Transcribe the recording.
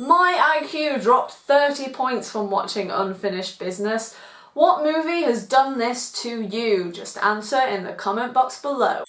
My IQ dropped 30 points from watching Unfinished Business. What movie has done this to you? Just answer in the comment box below.